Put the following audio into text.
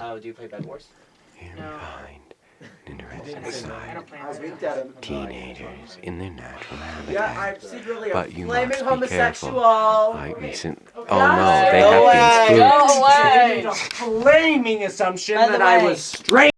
Oh, do you play Bed Wars? Here No. we find an interesting I side don't play I it. winked at him. teenagers in their natural habitat. Yeah. I'm secretly a But you flaming must be homosexual. I recent. Oh no, they No have away. been spooked. No way. Made a flaming assumption By the that I way- was straight.